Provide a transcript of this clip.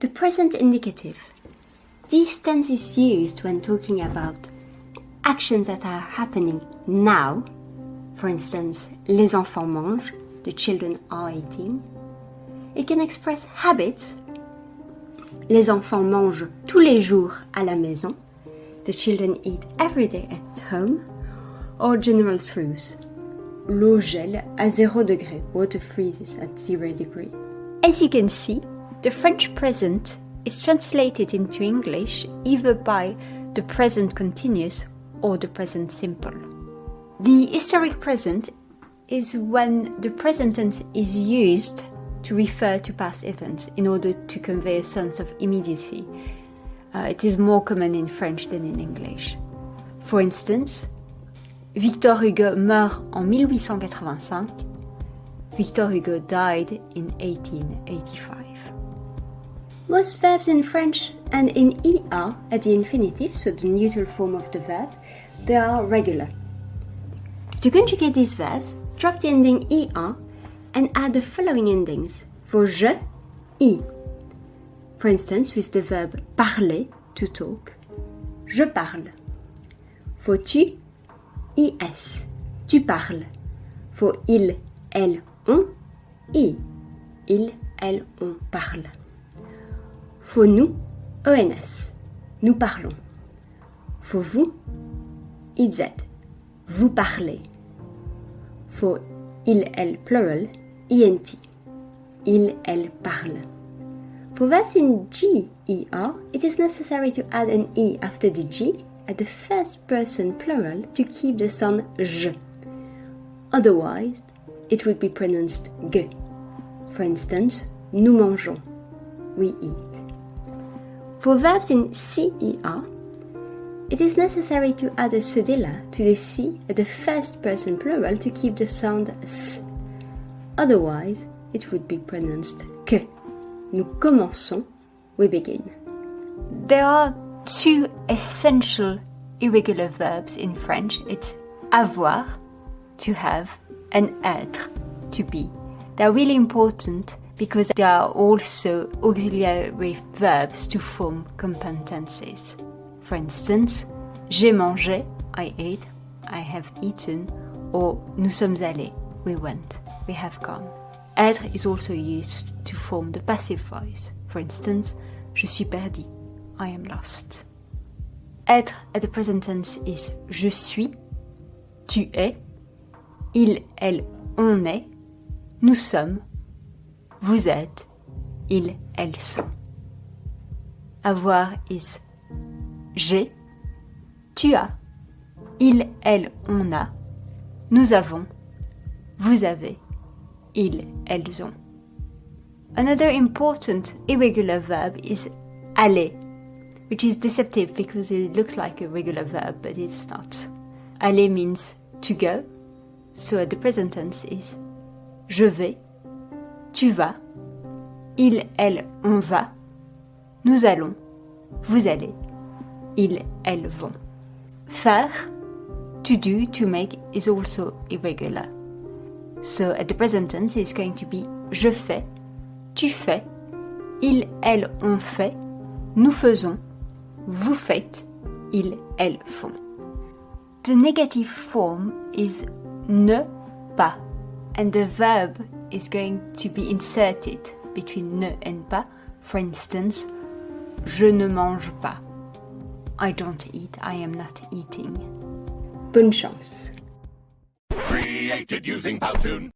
The present indicative. This tense is used when talking about actions that are happening now. For instance, les enfants mangent, the children are eating. It can express habits. Les enfants mangent tous les jours à la maison. The children eat every day at home. Or general truths. L'eau gèle à 0 degré. Water freezes at 0 degree. As you can see, the French present is translated into English either by the present continuous or the present simple. The historic present is when the present tense is used to refer to past events in order to convey a sense of immediacy. Uh, it is more common in French than in English. For instance, Victor Hugo meurt en 1885. Victor Hugo died in 1885. Most verbs in French and in ER at the infinitive, so the neutral form of the verb, they are regular. To conjugate these verbs, drop the ending ER and add the following endings for je, i. For instance, with the verb parler, to talk, je parle. For tu, is, tu parles. For il, elle, on, i. Il, elle, on parle. For nous, ONS. Nous parlons. For vous, IZ. Vous parlez. For il, elle, plural, INT. Il, elle parle. For verbs in G, ER, it is necessary to add an E after the G at the first person plural to keep the sound J. Otherwise, it would be pronounced G. For instance, nous mangeons. We eat. For verbs in CER, it is necessary to add a cedilla to the C at the first person plural to keep the sound S. Otherwise, it would be pronounced que. Nous commençons, we begin. There are two essential irregular verbs in French. It's avoir, to have, and être, to be. They're really important because they are also auxiliary verbs to form compound tenses. For instance, j'ai mangé, I ate, I have eaten, or nous sommes allés, we went, we have gone. Être is also used to form the passive voice. For instance, je suis perdu, I am lost. Être at the present tense is je suis, tu es, il, elle, on est, nous sommes, vous êtes, ils, elles sont. Avoir is j'ai, tu as, il, elle, on a, nous avons, vous avez, ils, elles ont. Another important irregular verb is aller, which is deceptive because it looks like a regular verb, but it's not. Aller means to go, so the present tense is je vais, tu vas, il, elle, on va, nous allons, vous allez, ils, elles vont. Faire, to do, to make is also irregular. So at the present tense it's going to be je fais, tu fais, ils, elles, on fait, nous faisons, vous faites, ils, elles font. The negative form is ne pas. And the verb is going to be inserted between ne and pas. For instance, je ne mange pas. I don't eat, I am not eating. Bonne chance. Created using Powtoon.